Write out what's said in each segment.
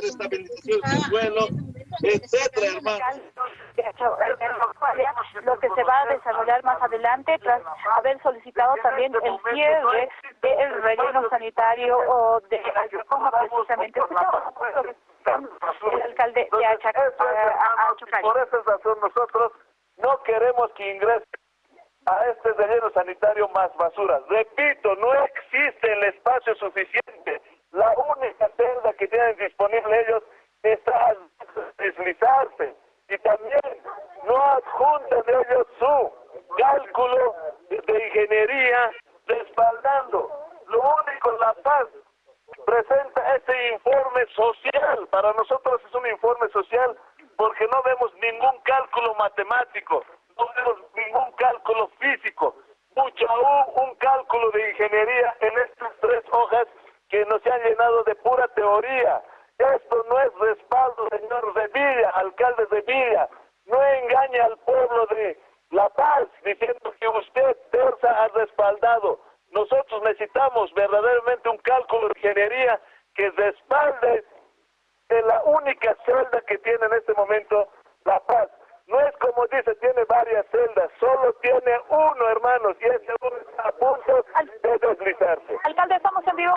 hacer estabilización del suelo, etcétera, hermano. Lo que se va a desarrollar más adelante tras haber solicitado también el cierre del relleno sanitario o de como precisamente el alcalde de Achacay. Por esa razón nosotros no queremos que ingrese a este relleno sanitario más basura. Repito, no existe el espacio suficiente. La única celda que tienen disponible ellos está a deslizarse. Y también no adjuntan ellos su cálculo de ingeniería respaldando. Lo único, La Paz presenta este informe social. Para nosotros es un informe social porque no vemos ningún cálculo matemático no vemos ningún cálculo físico, mucho aún un cálculo de ingeniería en estas tres hojas que nos han llenado de pura teoría. Esto no es respaldo, señor Villa, alcalde de Villa. No engaña al pueblo de La Paz diciendo que usted, Terza, ha respaldado. Nosotros necesitamos verdaderamente un cálculo de ingeniería que respalde en la única celda que tiene en este momento La Paz. No es como dice, tiene varias celdas, solo tiene uno, hermanos, y ese uno está a punto de deslizarse. Alcalde,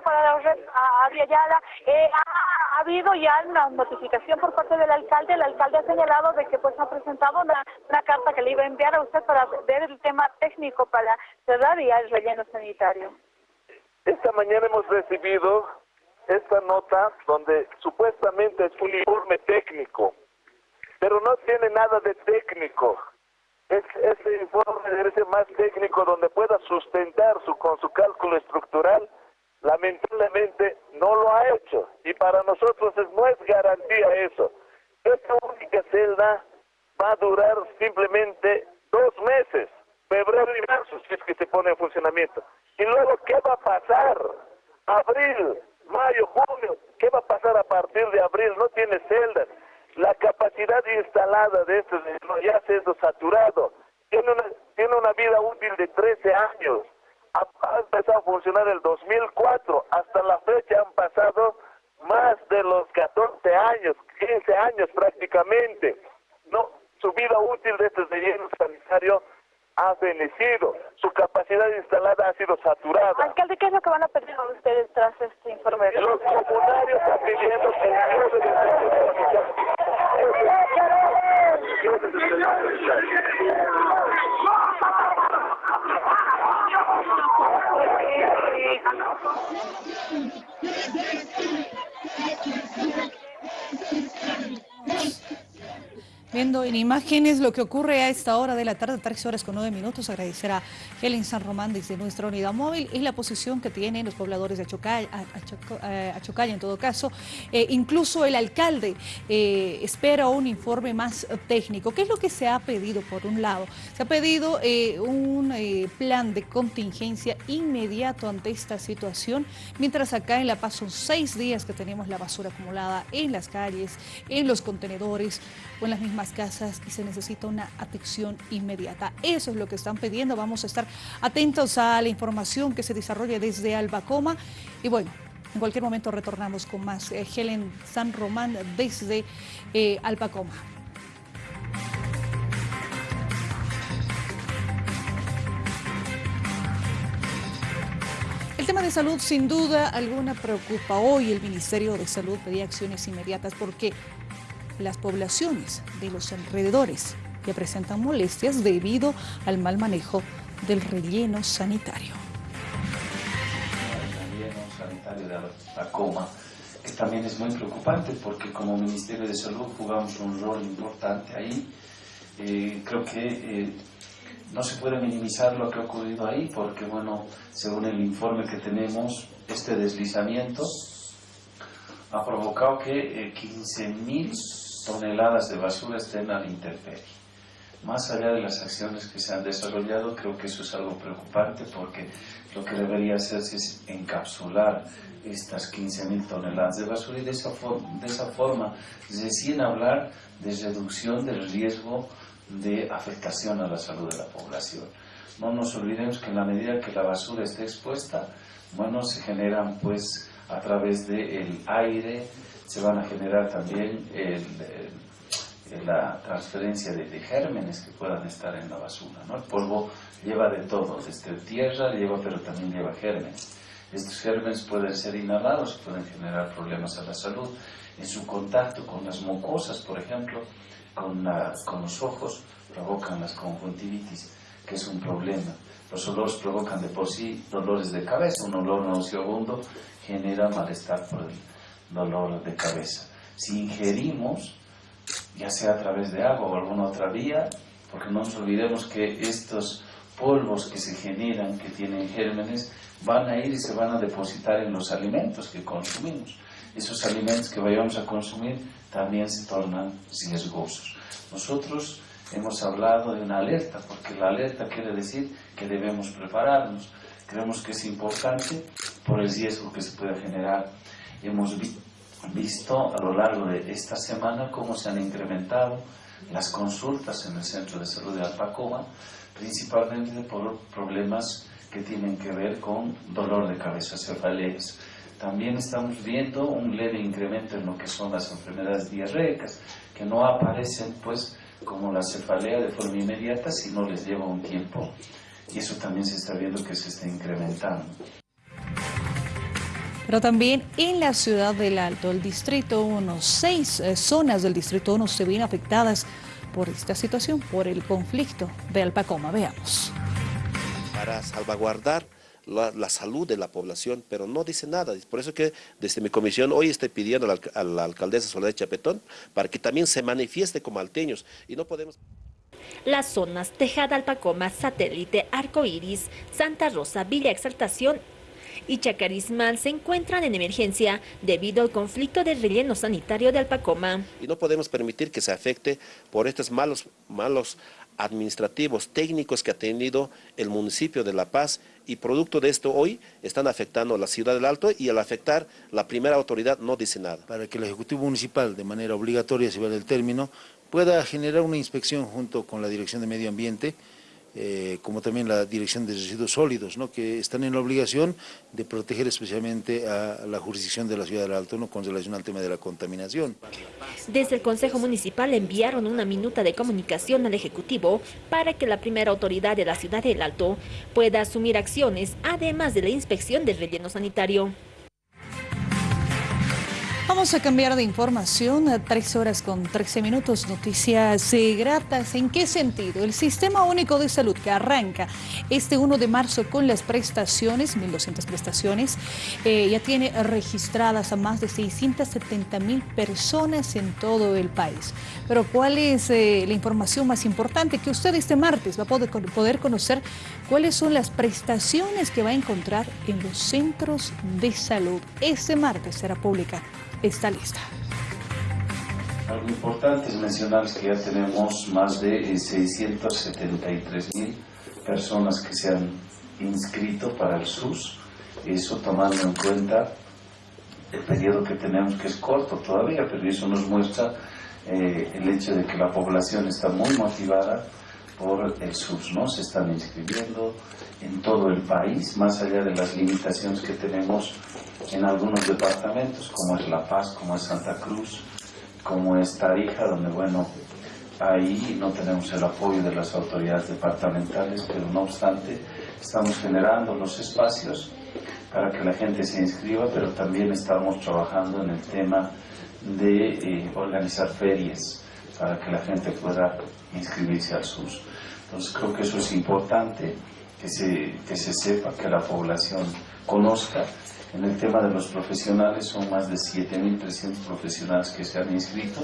para la red Yala. Eh, ha, habido ya una notificación por parte del alcalde. El alcalde ha señalado de que pues ha presentado una, carta que le iba a enviar a usted para ver el tema técnico para cerrar ya el relleno sanitario. Esta mañana hemos recibido esta nota donde supuestamente es un informe técnico pero no tiene nada de técnico. Es, ese informe debe ser más técnico donde pueda sustentar su, con su cálculo estructural. Lamentablemente no lo ha hecho y para nosotros no es garantía eso. Esta única celda va a durar simplemente dos meses, febrero y marzo, si es que se pone en funcionamiento. Y luego, ¿qué va a pasar? Abril, mayo, junio, ¿qué va a pasar a partir de abril? No tiene celdas la capacidad instalada de este ya ha sido saturado. Tiene una, tiene una vida útil de 13 años. Ha, empezado a funcionar el 2004. Hasta la fecha han pasado más de los 14 años, 15 años prácticamente. No, su vida útil de este relleno sanitario ha fenecido. Su capacidad instalada ha sido saturada. Alcalde, ¿qué es lo que van a pedir ustedes tras este informe? Los comunarios están pidiendo que el de Viendo en imágenes lo que ocurre a esta hora de la tarde, 3 horas con 9 minutos, agradecer a Helen San Román desde nuestra unidad móvil y la posición que tienen los pobladores de Achocay, Achocay en todo caso. Eh, incluso el alcalde eh, espera un informe más técnico. ¿Qué es lo que se ha pedido por un lado? Se ha pedido eh, un plan de contingencia inmediato ante esta situación, mientras acá en La Paz son seis días que tenemos la basura acumulada en las calles, en los contenedores o en las mismas casas y se necesita una atención inmediata. Eso es lo que están pidiendo. Vamos a estar atentos a la información que se desarrolla desde Albacoma. Y bueno, en cualquier momento retornamos con más. Eh, Helen San Román desde eh, Albacoma. El tema de salud sin duda alguna preocupa. Hoy el Ministerio de Salud pedía acciones inmediatas porque las poblaciones de los alrededores que presentan molestias debido al mal manejo del relleno sanitario. El relleno sanitario de la coma, que también es muy preocupante porque como Ministerio de Salud jugamos un rol importante ahí. Eh, creo que eh, no se puede minimizar lo que ha ocurrido ahí porque, bueno, según el informe que tenemos, este deslizamiento ha provocado que 15.000 eh, toneladas de basura estén a la intemperie. Más allá de las acciones que se han desarrollado, creo que eso es algo preocupante porque lo que debería hacerse es encapsular estas 15.000 toneladas de basura y de esa, forma, de esa forma recién hablar de reducción del riesgo de afectación a la salud de la población. No nos olvidemos que en la medida que la basura esté expuesta, bueno, se generan pues a través del aire, se van a generar también la transferencia de, gérmenes que puedan estar en la basura. ¿no? El polvo lleva de todo, desde tierra lleva, pero también lleva gérmenes. Estos gérmenes pueden ser inhalados, pueden generar problemas a la salud. En su contacto con las mucosas, por ejemplo, con, con los ojos, provocan las conjuntivitis, que es un problema. Los olores provocan de por sí dolores de cabeza, un olor nauseabundo genera malestar por el dolor de cabeza. Si ingerimos, ya sea a través de agua o alguna otra vía, porque no nos olvidemos que estos polvos que se generan, que tienen gérmenes, van a ir y se van a depositar en los alimentos que consumimos. Esos alimentos que vayamos a consumir también se tornan riesgosos. Nosotros hemos hablado de una alerta, porque la alerta quiere decir que debemos prepararnos. Creemos que es importante por el riesgo que se puede generar. Hemos visto a lo largo de esta semana cómo se han incrementado las consultas en el Centro de Salud de Alpacoma, principalmente por problemas que tienen que ver con dolor de cabeza, cefaleas. También estamos viendo un leve incremento en lo que son las enfermedades diarreicas, que no aparecen pues como la cefalea de forma inmediata, sino les lleva un tiempo. Y eso también se está viendo que se está incrementando. Pero también en la ciudad del Alto, el Distrito 1, seis eh, zonas del Distrito 1 se ven afectadas por esta situación, por el conflicto de Alpacoma. Veamos. Para salvaguardar la, salud de la población, pero no dice nada. Por eso que desde mi comisión hoy estoy pidiendo a la, a la alcaldesa Soledad Chapetón para que también se manifieste como alteños y no podemos... Las zonas Tejada Alpacoma, Satélite, Arco Iris, Santa Rosa, Villa Exaltación y Chacarismal se encuentran en emergencia debido al conflicto del relleno sanitario de Alpacoma. Y no podemos permitir que se afecte por estos malos, malos administrativos, técnicos que ha tenido el municipio de La Paz y producto de esto hoy están afectando a la ciudad del Alto y al afectar la primera autoridad no dice nada. Para que el Ejecutivo Municipal de manera obligatoria, si vale el término, pueda generar una inspección junto con la Dirección de Medio Ambiente eh, como también la Dirección de Residuos Sólidos, ¿no? que están en la obligación de proteger especialmente a la jurisdicción de la Ciudad del Alto ¿no? con relación al tema de la contaminación. Desde el Consejo Municipal enviaron una minuta de comunicación al Ejecutivo para que la primera autoridad de la Ciudad del Alto pueda asumir acciones, además de la inspección del relleno sanitario. Vamos a cambiar de información a tres horas con 13 minutos. Noticias gratas. ¿En qué sentido? El Sistema Único de Salud que arranca este 1 de marzo con las prestaciones, 1.200 prestaciones, eh, ya tiene registradas a más de 670 mil personas en todo el país. Pero ¿cuál es eh, la información más importante? Que usted este martes va a poder, poder conocer cuáles son las prestaciones que va a encontrar en los centros de salud. Este martes será pública esta lista. Algo importante es mencionar que ya tenemos más de 673 eh, mil personas que se han inscrito para el SUS, eso tomando en cuenta el periodo que tenemos que es corto todavía, pero eso nos muestra eh, el hecho de que la población está muy motivada por el SUS, ¿no? Se están inscribiendo en todo el país, más allá de las limitaciones que tenemos en algunos departamentos, como es La Paz, como es Santa Cruz, como es Tarija, donde, bueno, ahí no tenemos el apoyo de las autoridades departamentales, pero no obstante, estamos generando los espacios para que la gente se inscriba, pero también estamos trabajando en el tema de eh, organizar ferias para que la gente pueda inscribirse al SUS. Entonces creo que eso es importante, que se, que se sepa, que la población conozca en el tema de los profesionales son más de 7.300 profesionales que se han inscrito.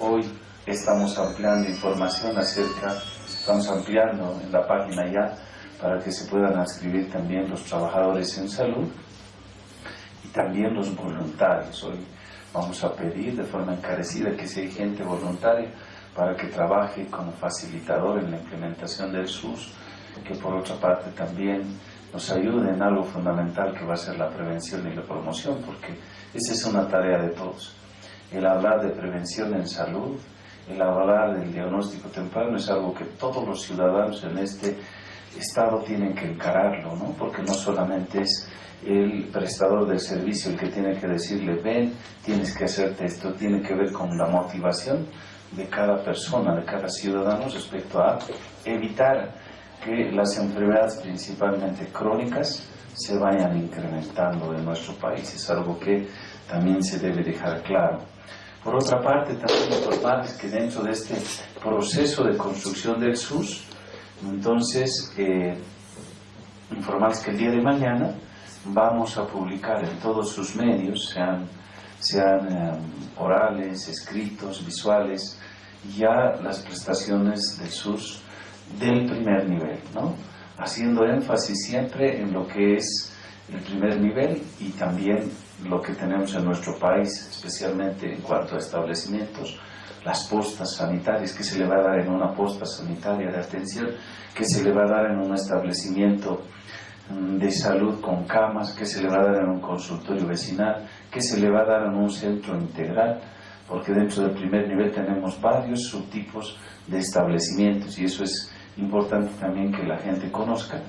Hoy estamos ampliando información acerca, estamos ampliando en la página ya para que se puedan inscribir también los trabajadores en salud y también los voluntarios. Hoy vamos a pedir de forma encarecida que hay gente voluntaria para que trabaje como facilitador en la implementación del SUS, que por otra parte también nos ayude en algo fundamental que va a ser la prevención y la promoción, porque esa es una tarea de todos. El hablar de prevención en salud, el hablar del diagnóstico temprano es algo que todos los ciudadanos en este Estado tiene que encararlo, ¿no? porque no solamente es el prestador del servicio el que tiene que decirle, ven, tienes que hacerte esto, tiene que ver con la motivación de cada persona, de cada ciudadano respecto a evitar que las enfermedades principalmente crónicas se vayan incrementando en nuestro país. Es algo que también se debe dejar claro. Por otra parte, también informarles que dentro de este proceso de construcción del SUS, entonces, eh, informarles que el día de mañana vamos a publicar en todos sus medios, sean, eh, orales, escritos, visuales, ya las prestaciones del SUS del primer nivel, ¿no? haciendo énfasis siempre en lo que es el primer nivel y también lo que tenemos en nuestro país, especialmente en cuanto a establecimientos, las postas sanitarias, que se le va a dar en una posta sanitaria de atención, que se le va a dar en un establecimiento mm, de salud con camas, que se le va a dar en un consultorio vecinal, que se le va a dar en un centro integral, porque dentro del primer nivel tenemos varios subtipos de establecimientos y eso es importante también que la gente conozca.